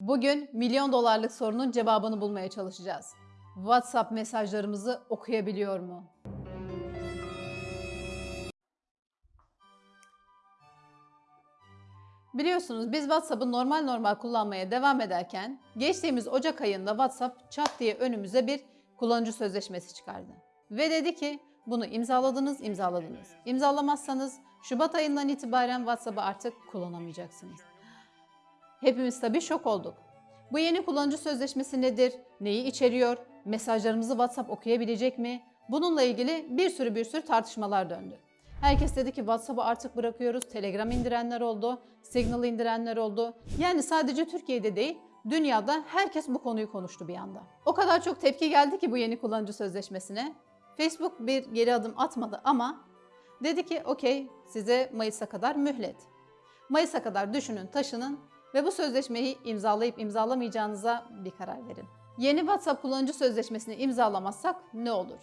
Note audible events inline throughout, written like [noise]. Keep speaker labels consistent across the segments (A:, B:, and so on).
A: Bugün milyon dolarlık sorunun cevabını bulmaya çalışacağız. WhatsApp mesajlarımızı okuyabiliyor mu? Biliyorsunuz biz WhatsApp'ı normal normal kullanmaya devam ederken geçtiğimiz Ocak ayında WhatsApp çat diye önümüze bir kullanıcı sözleşmesi çıkardı. Ve dedi ki bunu imzaladınız, imzaladınız. İmzalamazsanız Şubat ayından itibaren WhatsApp'ı artık kullanamayacaksınız. Hepimiz tabii şok olduk. Bu yeni kullanıcı sözleşmesi nedir? Neyi içeriyor? Mesajlarımızı WhatsApp okuyabilecek mi? Bununla ilgili bir sürü bir sürü tartışmalar döndü. Herkes dedi ki WhatsApp'ı artık bırakıyoruz. Telegram indirenler oldu, Signal indirenler oldu. Yani sadece Türkiye'de değil, dünyada herkes bu konuyu konuştu bir anda. O kadar çok tepki geldi ki bu yeni kullanıcı sözleşmesine. Facebook bir geri adım atmadı ama dedi ki okey size Mayıs'a kadar mühlet. Mayıs'a kadar düşünün, taşının ve bu sözleşmeyi imzalayıp imzalamayacağınıza bir karar verin. Yeni WhatsApp kullanıcı sözleşmesini imzalamazsak ne olur?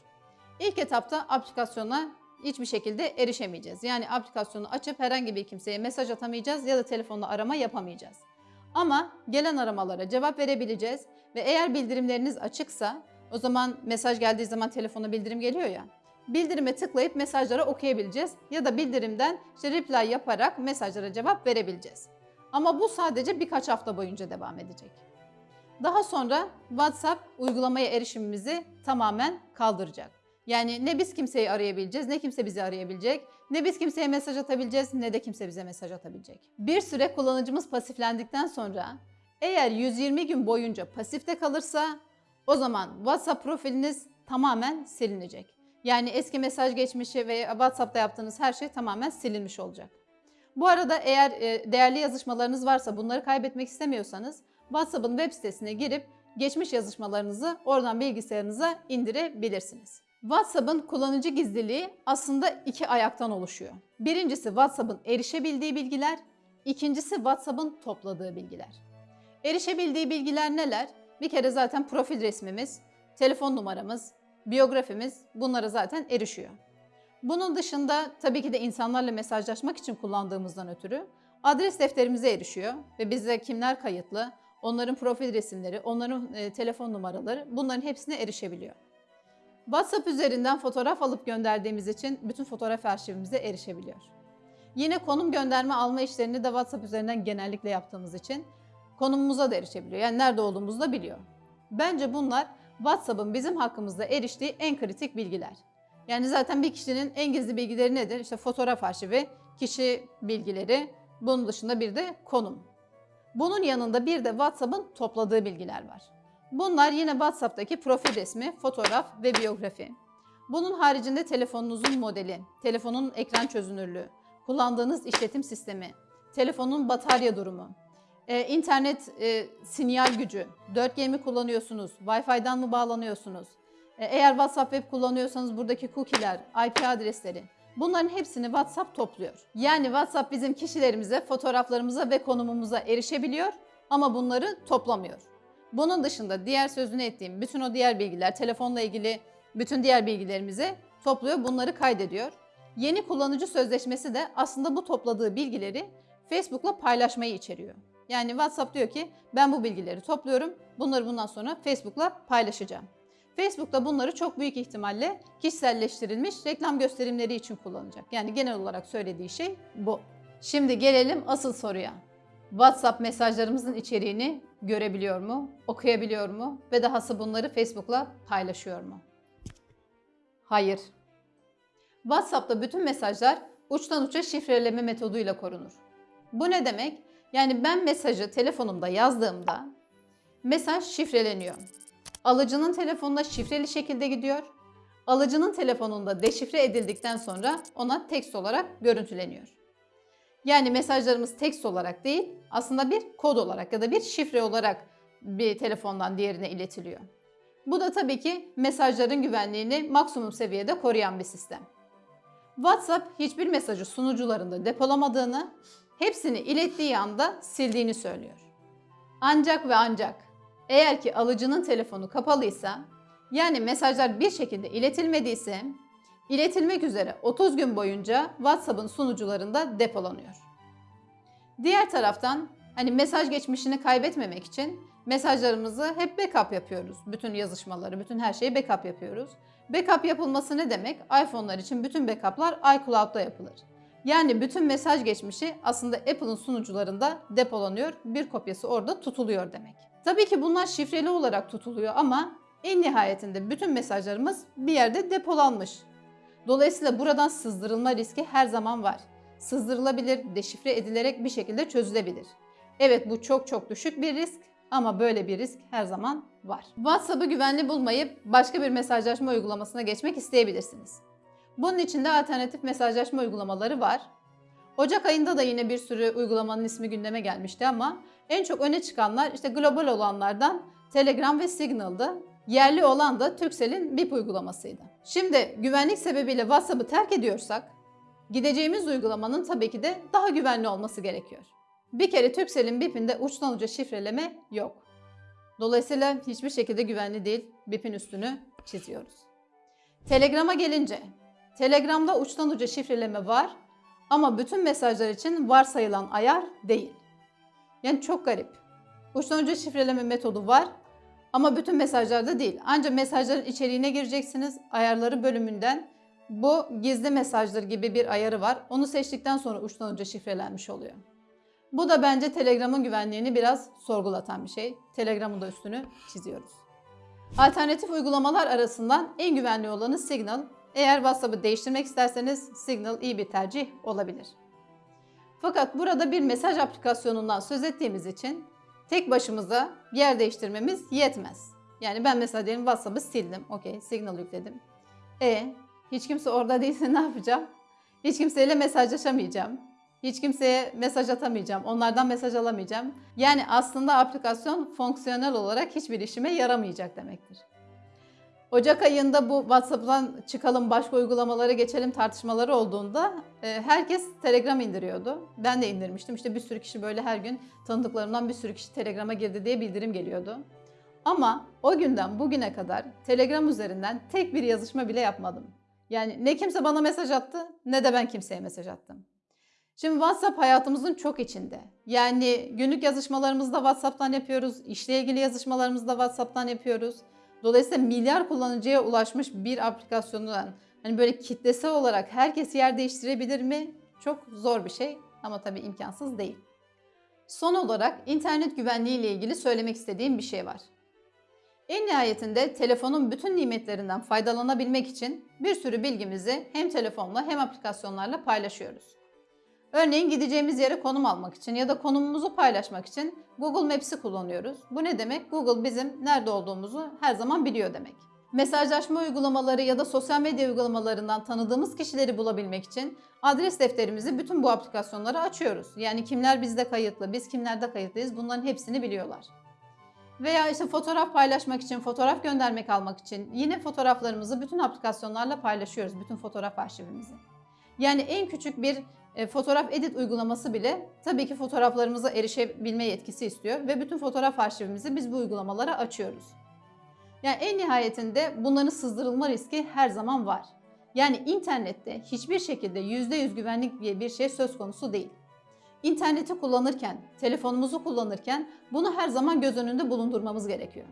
A: İlk etapta aplikasyona hiçbir şekilde erişemeyeceğiz. Yani aplikasyonu açıp herhangi bir kimseye mesaj atamayacağız ya da telefonla arama yapamayacağız. Ama gelen aramalara cevap verebileceğiz ve eğer bildirimleriniz açıksa o zaman mesaj geldiği zaman telefona bildirim geliyor ya. Bildirime tıklayıp mesajları okuyabileceğiz ya da bildirimden işte reply yaparak mesajlara cevap verebileceğiz. Ama bu sadece birkaç hafta boyunca devam edecek. Daha sonra WhatsApp uygulamaya erişimimizi tamamen kaldıracak. Yani ne biz kimseyi arayabileceğiz, ne kimse bizi arayabilecek, ne biz kimseye mesaj atabileceğiz, ne de kimse bize mesaj atabilecek. Bir süre kullanıcımız pasiflendikten sonra eğer 120 gün boyunca pasifte kalırsa o zaman WhatsApp profiliniz tamamen silinecek. Yani eski mesaj geçmişi ve WhatsApp'ta yaptığınız her şey tamamen silinmiş olacak. Bu arada eğer e, değerli yazışmalarınız varsa bunları kaybetmek istemiyorsanız WhatsApp'ın web sitesine girip geçmiş yazışmalarınızı oradan bilgisayarınıza indirebilirsiniz. WhatsApp'ın kullanıcı gizliliği aslında iki ayaktan oluşuyor. Birincisi WhatsApp'ın erişebildiği bilgiler, ikincisi WhatsApp'ın topladığı bilgiler. Erişebildiği bilgiler neler? Bir kere zaten profil resmimiz, telefon numaramız, biyografimiz bunlara zaten erişiyor. Bunun dışında tabii ki de insanlarla mesajlaşmak için kullandığımızdan ötürü adres defterimize erişiyor ve bize kimler kayıtlı, onların profil resimleri, onların e, telefon numaraları bunların hepsine erişebiliyor. WhatsApp üzerinden fotoğraf alıp gönderdiğimiz için bütün fotoğraf arşivimize erişebiliyor. Yine konum gönderme alma işlerini de WhatsApp üzerinden genellikle yaptığımız için konumumuza da erişebiliyor. Yani nerede olduğumuzu da biliyor. Bence bunlar WhatsApp'ın bizim hakkımızda eriştiği en kritik bilgiler. Yani zaten bir kişinin en gizli bilgileri nedir? İşte fotoğraf arşivi, kişi bilgileri, bunun dışında bir de konum. Bunun yanında bir de WhatsApp'ın topladığı bilgiler var. Bunlar yine WhatsApp'taki profil resmi, fotoğraf ve biyografi. Bunun haricinde telefonunuzun modeli, telefonun ekran çözünürlüğü, kullandığınız işletim sistemi, telefonun batarya durumu, e, internet e, sinyal gücü, 4G mi kullanıyorsunuz, Wi-Fi'den mı bağlanıyorsunuz, eğer WhatsApp web kullanıyorsanız buradaki cookie'ler, IP adresleri, bunların hepsini WhatsApp topluyor. Yani WhatsApp bizim kişilerimize, fotoğraflarımıza ve konumumuza erişebiliyor ama bunları toplamıyor. Bunun dışında diğer sözünü ettiğim bütün o diğer bilgiler, telefonla ilgili bütün diğer bilgilerimizi topluyor, bunları kaydediyor. Yeni kullanıcı sözleşmesi de aslında bu topladığı bilgileri Facebook'la paylaşmayı içeriyor. Yani WhatsApp diyor ki ben bu bilgileri topluyorum, bunları bundan sonra Facebook'la paylaşacağım. Facebook da bunları çok büyük ihtimalle kişiselleştirilmiş reklam gösterimleri için kullanacak. Yani genel olarak söylediği şey bu. Şimdi gelelim asıl soruya. WhatsApp mesajlarımızın içeriğini görebiliyor mu, okuyabiliyor mu ve dahası bunları Facebook'la paylaşıyor mu? Hayır. WhatsApp'ta bütün mesajlar uçtan uça şifreleme metoduyla korunur. Bu ne demek? Yani ben mesajı telefonumda yazdığımda mesaj şifreleniyor. Alıcının telefonuna şifreli şekilde gidiyor. Alıcının telefonunda deşifre edildikten sonra ona tekst olarak görüntüleniyor. Yani mesajlarımız tekst olarak değil, aslında bir kod olarak ya da bir şifre olarak bir telefondan diğerine iletiliyor. Bu da tabii ki mesajların güvenliğini maksimum seviyede koruyan bir sistem. WhatsApp hiçbir mesajı sunucularında depolamadığını, hepsini ilettiği anda sildiğini söylüyor. Ancak ve ancak eğer ki alıcının telefonu kapalıysa, yani mesajlar bir şekilde iletilmediyse, iletilmek üzere 30 gün boyunca WhatsApp'ın sunucularında depolanıyor. Diğer taraftan Hani mesaj geçmişini kaybetmemek için mesajlarımızı hep backup yapıyoruz. Bütün yazışmaları, bütün her şeyi backup yapıyoruz. Backup yapılması ne demek? iPhone'lar için bütün backup'lar iCloud'da yapılır. Yani bütün mesaj geçmişi aslında Apple'ın sunucularında depolanıyor, bir kopyası orada tutuluyor demek. Tabii ki bunlar şifreli olarak tutuluyor ama en nihayetinde bütün mesajlarımız bir yerde depolanmış. Dolayısıyla buradan sızdırılma riski her zaman var. Sızdırılabilir, deşifre edilerek bir şekilde çözülebilir. Evet bu çok çok düşük bir risk ama böyle bir risk her zaman var. WhatsApp'ı güvenli bulmayıp başka bir mesajlaşma uygulamasına geçmek isteyebilirsiniz. Bunun için de alternatif mesajlaşma uygulamaları var. Ocak ayında da yine bir sürü uygulamanın ismi gündeme gelmişti ama en çok öne çıkanlar işte global olanlardan Telegram ve Signal'dı. Yerli olan da Turkcell'in BIP uygulamasıydı. Şimdi güvenlik sebebiyle WhatsApp'ı terk ediyorsak gideceğimiz uygulamanın tabii ki de daha güvenli olması gerekiyor. Bir kere Turkcell'in BIP'inde uçtan uca şifreleme yok. Dolayısıyla hiçbir şekilde güvenli değil. BIP'in üstünü çiziyoruz. Telegram'a gelince, Telegram'da uçtan uca şifreleme var ama bütün mesajlar için varsayılan ayar değil. Yani çok garip. Uçtan uca şifreleme metodu var ama bütün mesajlarda değil. Ancak mesajların içeriğine gireceksiniz. Ayarları bölümünden bu gizli mesajlar gibi bir ayarı var. Onu seçtikten sonra uçtan uca şifrelenmiş oluyor. Bu da bence Telegram'ın güvenliğini biraz sorgulatan bir şey. Telegram'ın da üstünü çiziyoruz. Alternatif uygulamalar arasından en güvenli olanı Signal. Eğer WhatsApp'ı değiştirmek isterseniz Signal iyi bir tercih olabilir. Fakat burada bir mesaj aplikasyonundan söz ettiğimiz için tek başımıza yer değiştirmemiz yetmez. Yani ben mesela diyelim WhatsApp'ı sildim. Okey, Signal yükledim. E hiç kimse orada [laughs] değilse ne yapacağım? Hiç kimseyle mesajlaşamayacağım. Hiç kimseye mesaj atamayacağım. Onlardan mesaj alamayacağım. Yani aslında aplikasyon fonksiyonel olarak hiçbir işime yaramayacak demektir. Ocak ayında bu WhatsApp'tan çıkalım başka uygulamalara geçelim tartışmaları olduğunda e, herkes Telegram indiriyordu. Ben de indirmiştim. İşte bir sürü kişi böyle her gün tanıdıklarımdan bir sürü kişi Telegram'a girdi diye bildirim geliyordu. Ama o günden bugüne kadar Telegram üzerinden tek bir yazışma bile yapmadım. Yani ne kimse bana mesaj attı ne de ben kimseye mesaj attım. Şimdi WhatsApp hayatımızın çok içinde. Yani günlük yazışmalarımızı da WhatsApp'tan yapıyoruz. İşle ilgili yazışmalarımızı da WhatsApp'tan yapıyoruz. Dolayısıyla milyar kullanıcıya ulaşmış bir aplikasyondan hani böyle kitlesel olarak herkes yer değiştirebilir mi? Çok zor bir şey ama tabii imkansız değil. Son olarak internet güvenliği ile ilgili söylemek istediğim bir şey var. En nihayetinde telefonun bütün nimetlerinden faydalanabilmek için bir sürü bilgimizi hem telefonla hem aplikasyonlarla paylaşıyoruz. Örneğin gideceğimiz yere konum almak için ya da konumumuzu paylaşmak için Google Maps'i kullanıyoruz. Bu ne demek? Google bizim nerede olduğumuzu her zaman biliyor demek. Mesajlaşma uygulamaları ya da sosyal medya uygulamalarından tanıdığımız kişileri bulabilmek için adres defterimizi bütün bu aplikasyonlara açıyoruz. Yani kimler bizde kayıtlı, biz kimlerde kayıtlıyız bunların hepsini biliyorlar. Veya işte fotoğraf paylaşmak için, fotoğraf göndermek almak için yine fotoğraflarımızı bütün aplikasyonlarla paylaşıyoruz, bütün fotoğraf arşivimizi. Yani en küçük bir fotoğraf edit uygulaması bile tabii ki fotoğraflarımıza erişebilme yetkisi istiyor ve bütün fotoğraf arşivimizi biz bu uygulamalara açıyoruz. Yani en nihayetinde bunların sızdırılma riski her zaman var. Yani internette hiçbir şekilde %100 güvenlik diye bir şey söz konusu değil. İnterneti kullanırken, telefonumuzu kullanırken bunu her zaman göz önünde bulundurmamız gerekiyor.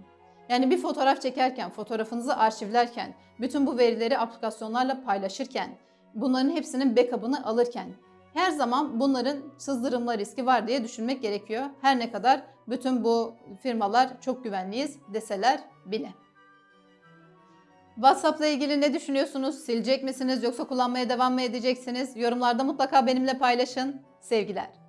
A: Yani bir fotoğraf çekerken, fotoğrafınızı arşivlerken, bütün bu verileri aplikasyonlarla paylaşırken, bunların hepsinin backup'ını alırken her zaman bunların sızdırılma riski var diye düşünmek gerekiyor. Her ne kadar bütün bu firmalar çok güvenliyiz deseler bile. WhatsApp'la ilgili ne düşünüyorsunuz? Silecek misiniz yoksa kullanmaya devam mı edeceksiniz? Yorumlarda mutlaka benimle paylaşın. Sevgiler.